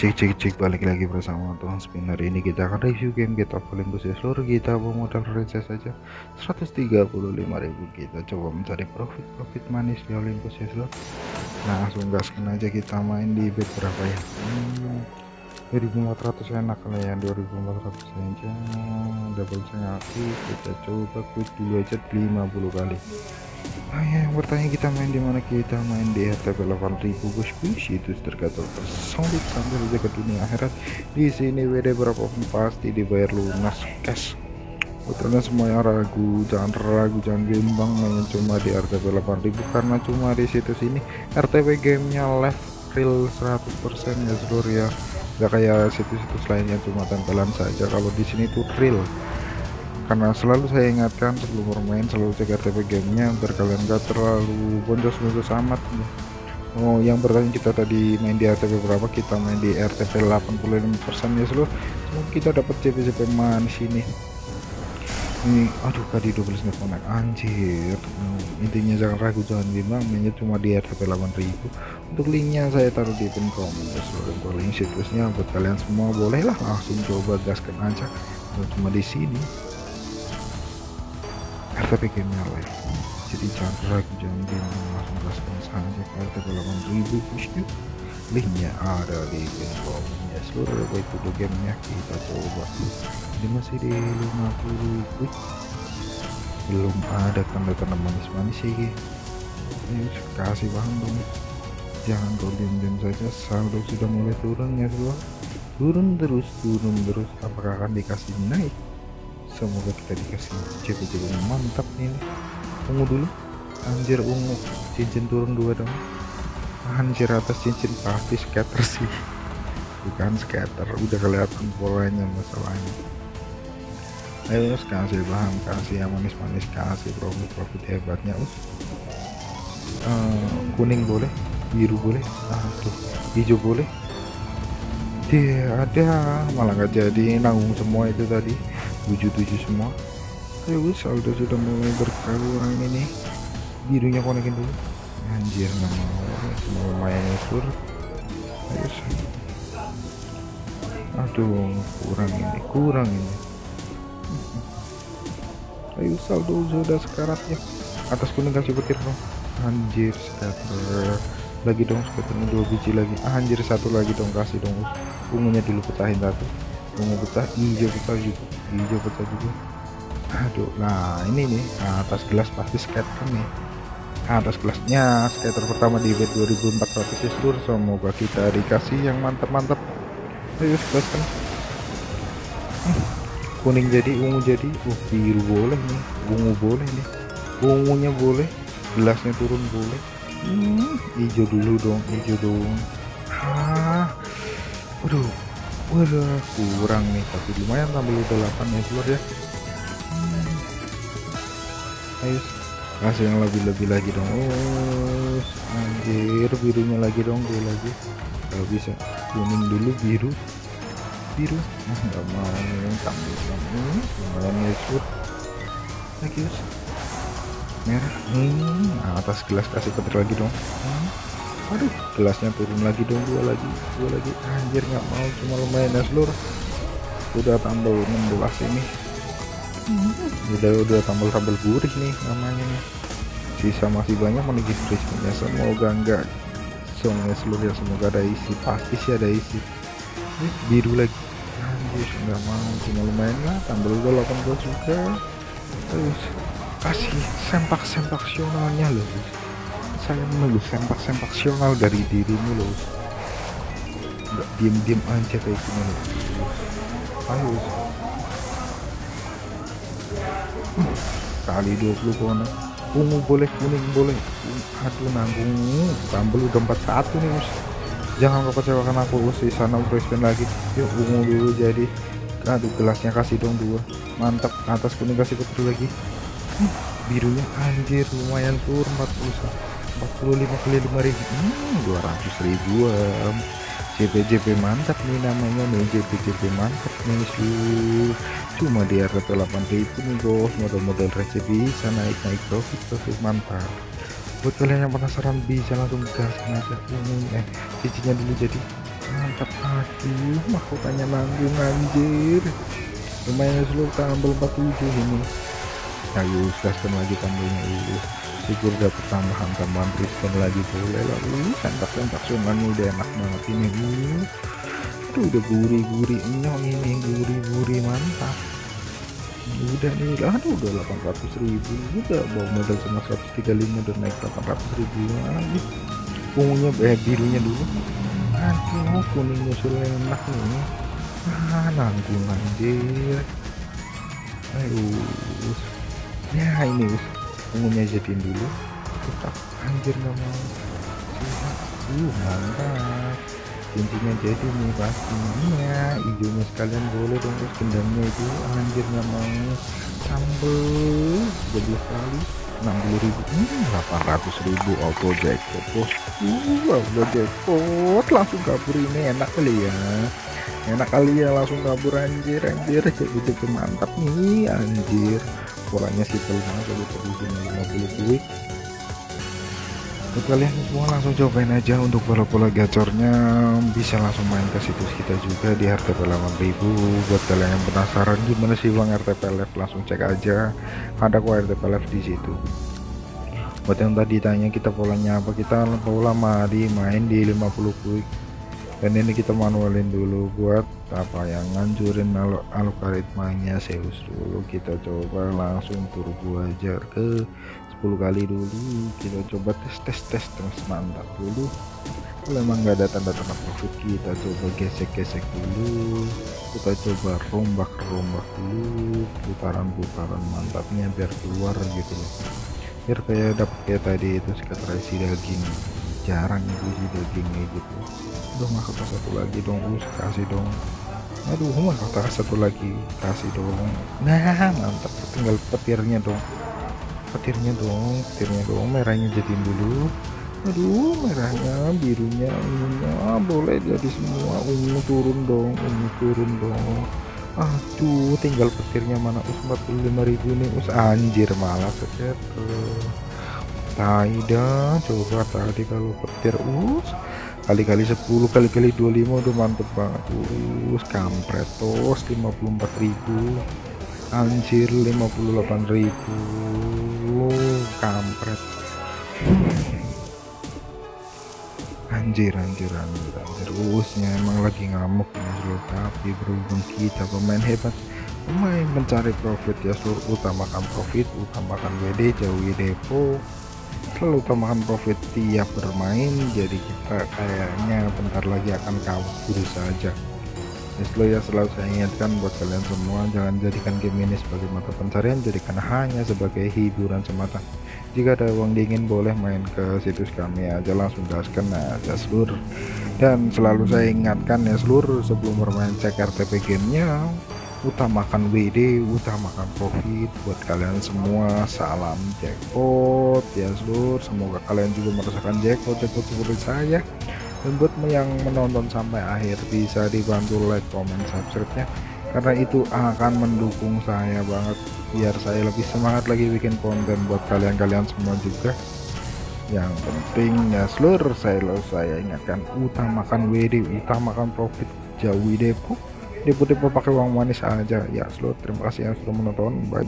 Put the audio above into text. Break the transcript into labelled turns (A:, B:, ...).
A: cek cek cek balik lagi bersama Tuhan Spinner ini. Kita akan review game kita Olympus ya. Seluruh kita modal receh saja. 135.000 kita coba mencari profit profit manis di Olympus ya seluruh nah langsung gaskan aja kita main di bet berapa ya? Hmm, 2400 enak lah ya 2400 aja. Double aktif kita coba quick dulu aja 50 kali Nah, yang bertanya kita main di mana? Kita main di RTP 8000 bos bos itu tergantung solid sambil jaga dunia akhirat. Di sini WD berapapun pasti dibayar lunas cash. Putranya semua yang ragu jangan ragu jangan gembang main cuma di RTP 8000 karena cuma di situs ini RTP gamenya live real 100% ya seluruh ya. Gak kayak situs-situs lainnya cuma tempelan saja. Kalau di sini tuh real karena selalu saya ingatkan sebelum bermain selalu cek RTP gamenya biar kalian gak terlalu boncos-boncos amat. Oh yang bertanya kita tadi main di RTP berapa? Kita main di RTP 85% ya seluruh semoga kita dapat CP-CP manis ini. Ini aduh tadi 12 nggak connect. Anjir. Intinya jangan ragu jangan bimbang mainnya cuma di RTP 8000 untuk linknya saya taruh di pin komen seluruh link situsnya buat kalian semua. Bolehlah langsung coba gaskan aja. Cuma di sini RTP gamenya live jadi jangan ragu jangan bingung langsung gaskan saja ke RTP 8000 push linknya ada di info ya seluruh baik itu gamenya kita coba. Ini masih di 50 quick belum ada tanda-tanda manis-manis sih. Ini kasih paham dong. Jangan kau diam-diam saja. Saldo sudah mulai turun ya semua turun terus turun terus. Apakah akan dikasih naik semoga kita dikasih cepet-cepet mantap nih ungu dulu. Anjir ungu. Cincin turun dua dong. Anjir atas cincin pasti scatter sih. Bukan scatter udah kelihatan polanya masalahnya. Ayo us kasih paham kasih yang manis-manis kasih profit-profit hebatnya us. Uh, kuning boleh biru boleh aduh hijau boleh. Dia ada malah nggak jadi nanggung semua itu tadi 77 semua. Ayo wis saldo sudah mulai berkurang ini birunya konekin dulu. Anjir nggak mau. Semua lumayan sur ayo aduh kurang ini kurang ini. Ayo saldo sudah sekaratnya atas kuning kasih petir dong. Anjir scatter lagi dong scatternya dua biji lagi. Anjir satu lagi dong kasih dong. Ungunya dulu petahin satu ungu pecah hijau pecah juga hijau pecah juga. Aduh nah ini nih nah, atas gelas pasti scatter nih. Nah, atas gelasnya scatter pertama di bed 2400 ya seluruh semoga kita dikasih yang mantap-mantap. Ayo sebelaskan hmm, kuning jadi ungu jadi. Uh biru boleh nih. Ungu boleh nih. Ungunya boleh gelasnya turun boleh. Hmm, hijau dulu dong hijau dong. Ah waduh waduh kurang nih. Tapi lumayan tambah udah 8 ya keluar ya. Hmm. ayo. Kasih yang lebih-lebih lagi dong. Oh anjir birunya lagi dong dua lagi. Kalau bisa kuning dulu biru. Biru. Nah mau tampil hmm, lumayan ya sur. Lagi us merah. Hmm, nah, atas gelas kasih petir lagi dong. Hmm aduh gelasnya turun lagi dong dua lagi dua lagi. Anjir nggak mau cuma lumayan ya seluruh udah tambah 16 ini. Udah udah tambah-tambah gurih nih namanya nih. Sisa masih banyak menunggu ya semoga enggak songnya seluruh ya. Semoga ada isi pasti sih ada isi. Ini biru lagi. Anjir nggak mau cuma lumayan lah. Udah 18 juga. Terus kasih sempak-sempak sionalnya loh saya menunggu sempak-sempak sional dari dirimu loh. Nggak diem-diem aja kayak gini loh. Ayo kali 20 kona ungu boleh kuning boleh. Aduh nanggung. Sambel udah 41 nih us jangan kau kecewakan aku us di sana freshman lagi. Yuk ungu dulu jadi. Aduh gelasnya kasih dong dua. Mantap. Atas kuning kasih putih lagi. Birunya anjir lumayan turun 41 45 kali 5000 hmm, 200 ribuan. JP-JP mantap nih namanya nih JP-JP mantap nih su. Cuma di RP 8000 nih bos. Model-model receh bisa naik-naik profit profit mantap. Buat kalian yang penasaran bisa langsung gas aja ini. Eh cincinnya dulu jadi mantap aduh mahkotanya nanggung anjir. Lumayan seluruh tambah 47 ini. Ayo gaskan lagi tambahnya dulu syukur dapat tambahan tambahan Kristen lagi boleh lalu sentak sentak sungannya udah enak banget ini. Uh. udah gurih-gurih nyong ini gurih-gurih mantap. Udah nih aduh udah 800 ribu. Udah bawa modal sama 135 udah naik 800 ribu lagi. Ungunya eh birunya dulu. Aduh kuning musul enak nih. Ah nanggung anjir. Ayo ya ini ungunya jadiin dulu. Tetap anjir nggak mau. Uh mantap. Cincinnya jadi nih pastinya hijaunya sekalian boleh dong terus gendangnya itu anjir nggak mau. Sambel. 12 kali 60 ribu. Hmm, 800 ribu. Auto jackpot bos. Uh auto jackpot. Langsung kabur ini enak kali ya. Enak kali ya langsung kabur anjir anjir. Jadi mantap nih anjir polanya simpel banget jadi tadi 50 quick buat kalian semua langsung cobain aja untuk pola-pola gacornya bisa langsung main ke situs kita juga di RTP 8000 buat kalian yang penasaran gimana sih bang RTP Live langsung cek aja ada kok RTP Live di situ. Buat yang tadi tanya kita polanya apa kita pola mari main di 50 quick dan ini kita manualin dulu buat apa yang ngancurin algoritmanya Zeus dulu. Kita coba langsung turbo aja ke 10 kali dulu. Kita coba tes tes tes terus mantap dulu. Kalau emang nggak ada tanda-tanda profit kita coba gesek-gesek dulu. Kita coba rombak-rombak dulu. Putaran-putaran mantapnya biar keluar gitu biar kayak dapet kayak tadi itu sekitar daging jarang itu sih dagingnya gitu. Udah masuk satu lagi dong us kasih dong. Aduh masuk satu lagi kasih dong. Nah mantap tinggal petirnya dong. Petirnya dong petirnya dong merahnya jadiin dulu. Aduh merahnya birunya ungunya ah, boleh jadi semua. Ungu turun dong ungu turun dong. Aduh tinggal petirnya mana us 45.000 nih us anjir malah petir Taida coba tadi kalau petir. Us kali-kali 10 kali-kali 25 udah mantep banget. Us kampret tos 54.000 anjir 58.000 kampret. Anjir anjir anjir anjir. Usnya emang lagi ngamuk seluruh tapi berhubung kita pemain hebat pemain mencari profit ya seluruh utamakan profit utamakan WD jauhi depo selalu utamakan profit tiap bermain jadi kita kayaknya bentar lagi akan kabur saja. Selalu ya selalu saya ingatkan buat kalian semua jangan jadikan game ini sebagai mata pencarian jadikan hanya sebagai hiburan semata. Jika ada uang dingin boleh main ke situs kami aja langsung gaskan aja seluruh dan selalu saya ingatkan ya seluruh sebelum bermain cek RTP gamenya utamakan WD utamakan profit buat kalian semua. Salam jackpot ya seluruh semoga kalian juga merasakan jackpot jackpot seperti saya. Dan buat yang menonton sampai akhir bisa dibantu like comment subscribe nya karena itu akan mendukung saya banget biar saya lebih semangat lagi bikin konten buat kalian-kalian semua juga. Yang penting ya seluruh saya saya ingatkan utamakan WD utamakan profit jauhi depo depo-depo pakai uang manis aja. Ya seluruh terima kasih yang sudah menonton. Bye